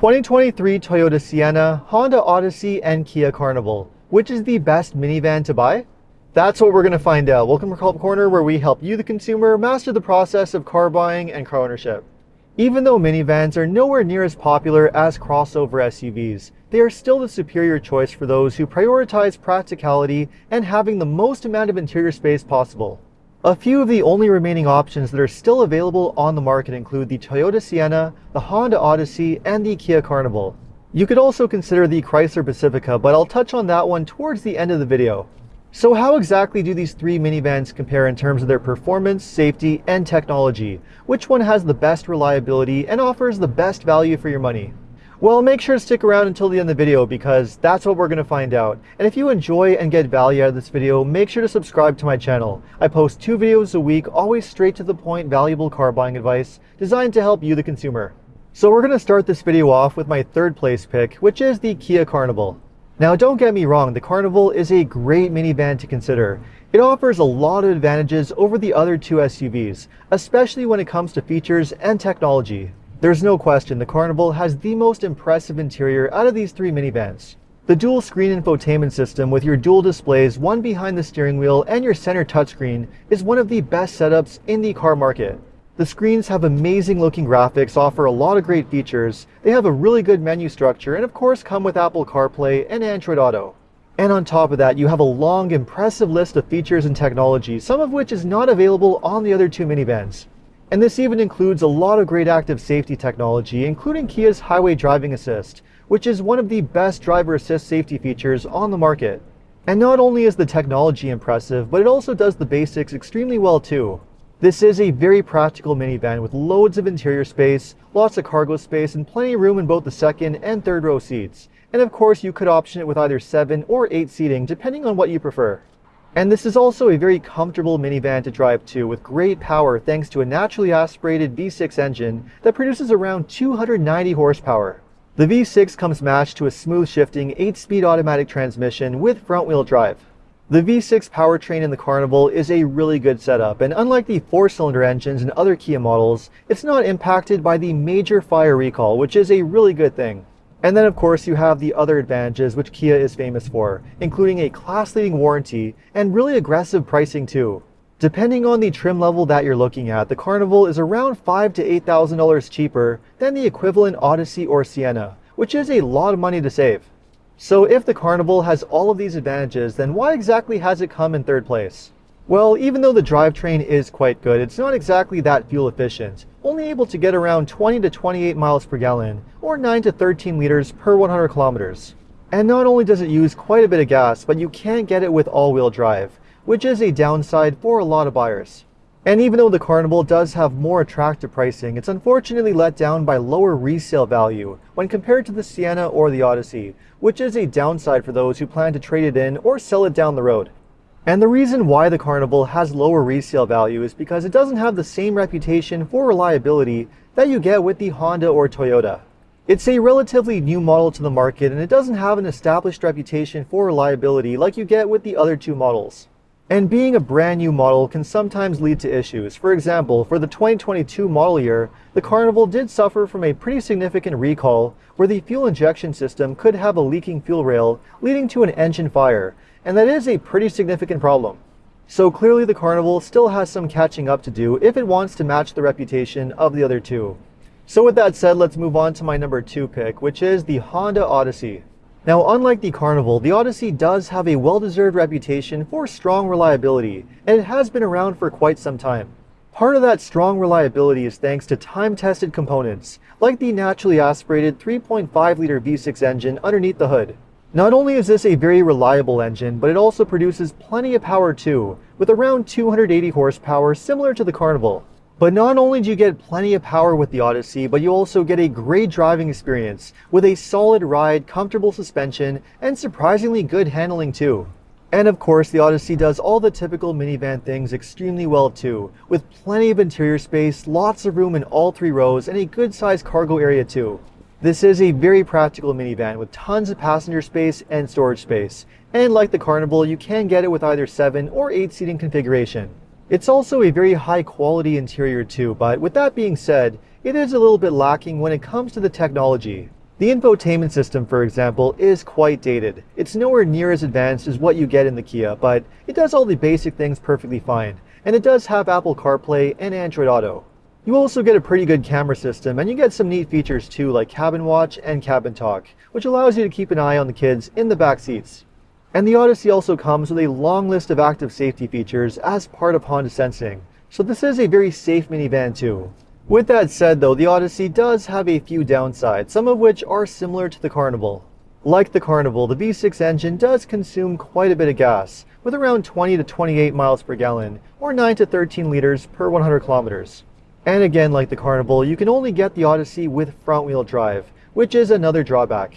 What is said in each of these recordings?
2023 Toyota Sienna, Honda Odyssey, and Kia Carnival. Which is the best minivan to buy? That's what we're going to find out. Welcome to Car Corner, where we help you, the consumer, master the process of car buying and car ownership. Even though minivans are nowhere near as popular as crossover SUVs, they are still the superior choice for those who prioritize practicality and having the most amount of interior space possible. A few of the only remaining options that are still available on the market include the Toyota Sienna, the Honda Odyssey, and the Kia Carnival. You could also consider the Chrysler Pacifica, but I'll touch on that one towards the end of the video. So how exactly do these three minivans compare in terms of their performance, safety, and technology? Which one has the best reliability and offers the best value for your money? Well, make sure to stick around until the end of the video because that's what we're going to find out. And if you enjoy and get value out of this video, make sure to subscribe to my channel. I post two videos a week, always straight to the point, valuable car buying advice designed to help you, the consumer. So we're going to start this video off with my third place pick, which is the Kia Carnival. Now don't get me wrong, the Carnival is a great minivan to consider. It offers a lot of advantages over the other two SUVs, especially when it comes to features and technology. There's no question the Carnival has the most impressive interior out of these three minivans. The dual screen infotainment system with your dual displays, one behind the steering wheel and your center touchscreen is one of the best setups in the car market. The screens have amazing looking graphics, offer a lot of great features, they have a really good menu structure, and of course come with Apple CarPlay and Android Auto. And on top of that, you have a long, impressive list of features and technology, some of which is not available on the other two minivans. And this even includes a lot of great active safety technology, including Kia's Highway Driving Assist, which is one of the best driver assist safety features on the market. And not only is the technology impressive, but it also does the basics extremely well too. This is a very practical minivan with loads of interior space, lots of cargo space, and plenty of room in both the second and third row seats. And of course, you could option it with either 7 or 8 seating, depending on what you prefer. And this is also a very comfortable minivan to drive too, with great power thanks to a naturally aspirated V6 engine that produces around 290 horsepower. The V6 comes matched to a smooth shifting 8-speed automatic transmission with front-wheel drive. The V6 powertrain in the Carnival is a really good setup, and unlike the 4-cylinder engines in other Kia models, it's not impacted by the major fire recall, which is a really good thing. And then of course you have the other advantages which Kia is famous for, including a class-leading warranty and really aggressive pricing too. Depending on the trim level that you're looking at, the Carnival is around $5 to $8,000 cheaper than the equivalent Odyssey or Sienna, which is a lot of money to save. So if the Carnival has all of these advantages, then why exactly has it come in third place? Well, even though the drivetrain is quite good, it's not exactly that fuel efficient, only able to get around 20 to 28 miles per gallon, or 9 to 13 liters per 100 kilometers. And not only does it use quite a bit of gas, but you can't get it with all-wheel drive, which is a downside for a lot of buyers. And even though the Carnival does have more attractive pricing, it's unfortunately let down by lower resale value when compared to the Sienna or the Odyssey, which is a downside for those who plan to trade it in or sell it down the road. And the reason why the Carnival has lower resale value is because it doesn't have the same reputation for reliability that you get with the Honda or Toyota. It's a relatively new model to the market and it doesn't have an established reputation for reliability like you get with the other two models. And being a brand new model can sometimes lead to issues. For example, for the 2022 model year, the Carnival did suffer from a pretty significant recall where the fuel injection system could have a leaking fuel rail leading to an engine fire, and that is a pretty significant problem. So clearly the Carnival still has some catching up to do if it wants to match the reputation of the other two. So with that said, let's move on to my number two pick, which is the Honda Odyssey. Now, unlike the Carnival, the Odyssey does have a well-deserved reputation for strong reliability, and it has been around for quite some time. Part of that strong reliability is thanks to time-tested components, like the naturally aspirated 3.5-liter V6 engine underneath the hood. Not only is this a very reliable engine, but it also produces plenty of power too, with around 280 horsepower similar to the Carnival. But not only do you get plenty of power with the Odyssey, but you also get a great driving experience with a solid ride, comfortable suspension, and surprisingly good handling too. And of course, the Odyssey does all the typical minivan things extremely well too, with plenty of interior space, lots of room in all three rows, and a good sized cargo area too. This is a very practical minivan with tons of passenger space and storage space. And like the Carnival, you can get it with either 7 or 8 seating configuration. It's also a very high quality interior too, but with that being said, it is a little bit lacking when it comes to the technology. The infotainment system, for example, is quite dated. It's nowhere near as advanced as what you get in the Kia, but it does all the basic things perfectly fine, and it does have Apple CarPlay and Android Auto. You also get a pretty good camera system, and you get some neat features too, like Cabin Watch and Cabin Talk, which allows you to keep an eye on the kids in the back seats. And the Odyssey also comes with a long list of active safety features as part of Honda Sensing, so this is a very safe minivan too. With that said though, the Odyssey does have a few downsides, some of which are similar to the Carnival. Like the Carnival, the V6 engine does consume quite a bit of gas, with around 20 to 28 miles per gallon, or 9 to 13 liters per 100 kilometers. And again, like the Carnival, you can only get the Odyssey with front-wheel drive, which is another drawback.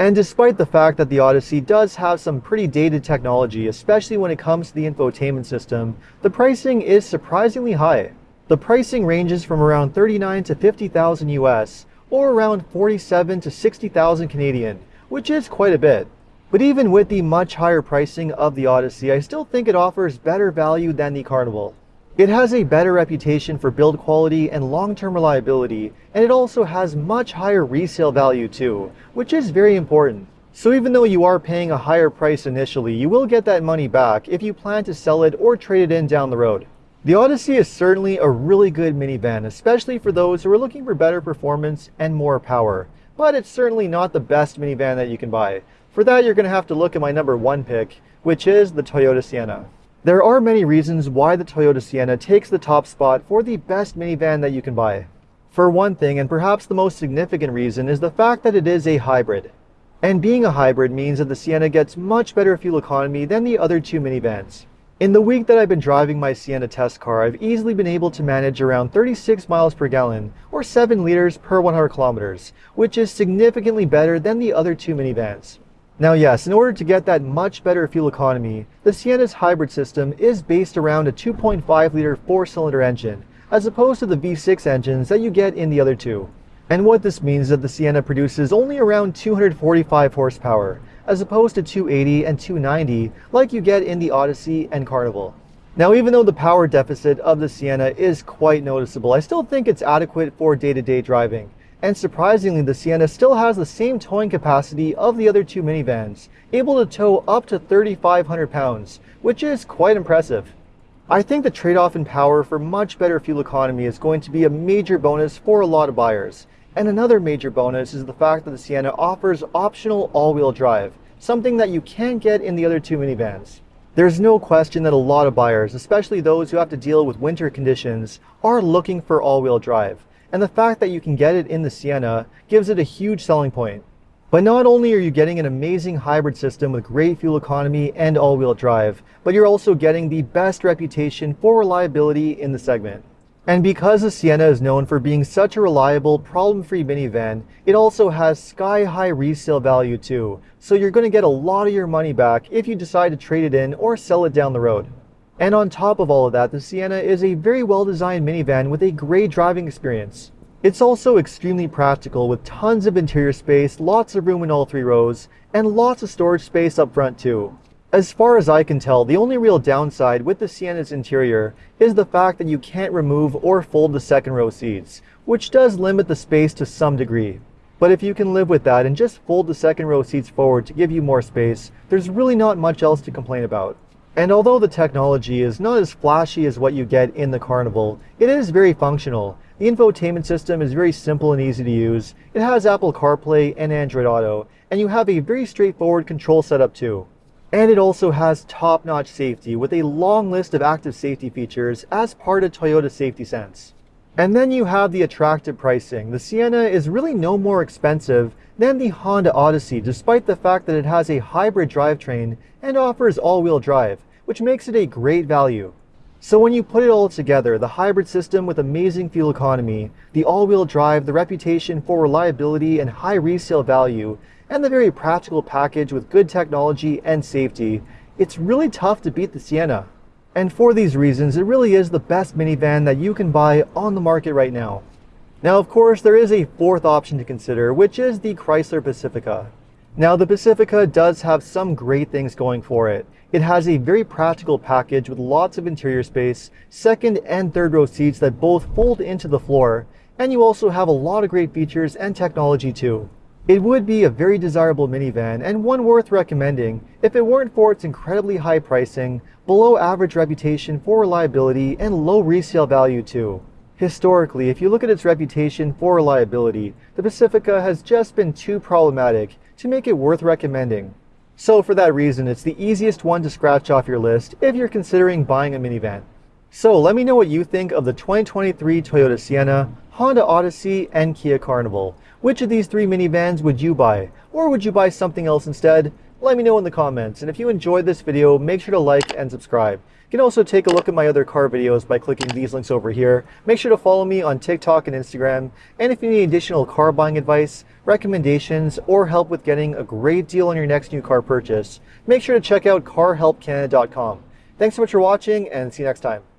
And despite the fact that the Odyssey does have some pretty dated technology, especially when it comes to the infotainment system, the pricing is surprisingly high. The pricing ranges from around 39 to 50,000 US or around 47 to 60,000 Canadian, which is quite a bit. But even with the much higher pricing of the Odyssey, I still think it offers better value than the Carnival. It has a better reputation for build quality and long-term reliability, and it also has much higher resale value too, which is very important. So even though you are paying a higher price initially, you will get that money back if you plan to sell it or trade it in down the road. The Odyssey is certainly a really good minivan, especially for those who are looking for better performance and more power. But it's certainly not the best minivan that you can buy. For that, you're going to have to look at my number one pick, which is the Toyota Sienna. There are many reasons why the Toyota Sienna takes the top spot for the best minivan that you can buy. For one thing, and perhaps the most significant reason, is the fact that it is a hybrid. And being a hybrid means that the Sienna gets much better fuel economy than the other two minivans. In the week that I've been driving my Sienna test car, I've easily been able to manage around 36 miles per gallon, or 7 liters per 100 kilometers, which is significantly better than the other two minivans. Now yes, in order to get that much better fuel economy, the Sienna's hybrid system is based around a 2.5 liter 4-cylinder engine, as opposed to the V6 engines that you get in the other two. And what this means is that the Sienna produces only around 245 horsepower, as opposed to 280 and 290 like you get in the Odyssey and Carnival. Now even though the power deficit of the Sienna is quite noticeable, I still think it's adequate for day-to-day -day driving. And surprisingly, the Sienna still has the same towing capacity of the other two minivans, able to tow up to 3,500 pounds, which is quite impressive. I think the trade-off in power for much better fuel economy is going to be a major bonus for a lot of buyers. And another major bonus is the fact that the Sienna offers optional all-wheel drive, something that you can't get in the other two minivans. There's no question that a lot of buyers, especially those who have to deal with winter conditions, are looking for all-wheel drive. And the fact that you can get it in the Sienna gives it a huge selling point. But not only are you getting an amazing hybrid system with great fuel economy and all-wheel drive, but you're also getting the best reputation for reliability in the segment. And because the Sienna is known for being such a reliable, problem-free minivan, it also has sky-high resale value too, so you're going to get a lot of your money back if you decide to trade it in or sell it down the road. And on top of all of that, the Sienna is a very well-designed minivan with a great driving experience. It's also extremely practical with tons of interior space, lots of room in all three rows, and lots of storage space up front too. As far as I can tell, the only real downside with the Sienna's interior is the fact that you can't remove or fold the second row seats, which does limit the space to some degree. But if you can live with that and just fold the second row seats forward to give you more space, there's really not much else to complain about. And although the technology is not as flashy as what you get in the Carnival, it is very functional. The infotainment system is very simple and easy to use. It has Apple CarPlay and Android Auto, and you have a very straightforward control setup too. And it also has top-notch safety with a long list of active safety features as part of Toyota Safety Sense. And then you have the attractive pricing. The Sienna is really no more expensive than the Honda Odyssey despite the fact that it has a hybrid drivetrain and offers all-wheel drive, which makes it a great value. So when you put it all together, the hybrid system with amazing fuel economy, the all-wheel drive, the reputation for reliability and high resale value, and the very practical package with good technology and safety, it's really tough to beat the Sienna. And for these reasons, it really is the best minivan that you can buy on the market right now. Now, of course, there is a fourth option to consider, which is the Chrysler Pacifica. Now, the Pacifica does have some great things going for it. It has a very practical package with lots of interior space, second and third row seats that both fold into the floor, and you also have a lot of great features and technology too. It would be a very desirable minivan and one worth recommending if it weren't for its incredibly high pricing, below average reputation for reliability, and low resale value too. Historically, if you look at its reputation for reliability, the Pacifica has just been too problematic to make it worth recommending. So for that reason, it's the easiest one to scratch off your list if you're considering buying a minivan. So let me know what you think of the 2023 Toyota Sienna, Honda Odyssey, and Kia Carnival. Which of these three minivans would you buy? Or would you buy something else instead? Let me know in the comments. And if you enjoyed this video, make sure to like and subscribe. You can also take a look at my other car videos by clicking these links over here. Make sure to follow me on TikTok and Instagram. And if you need additional car buying advice, recommendations, or help with getting a great deal on your next new car purchase, make sure to check out carhelpcanada.com. Thanks so much for watching and see you next time.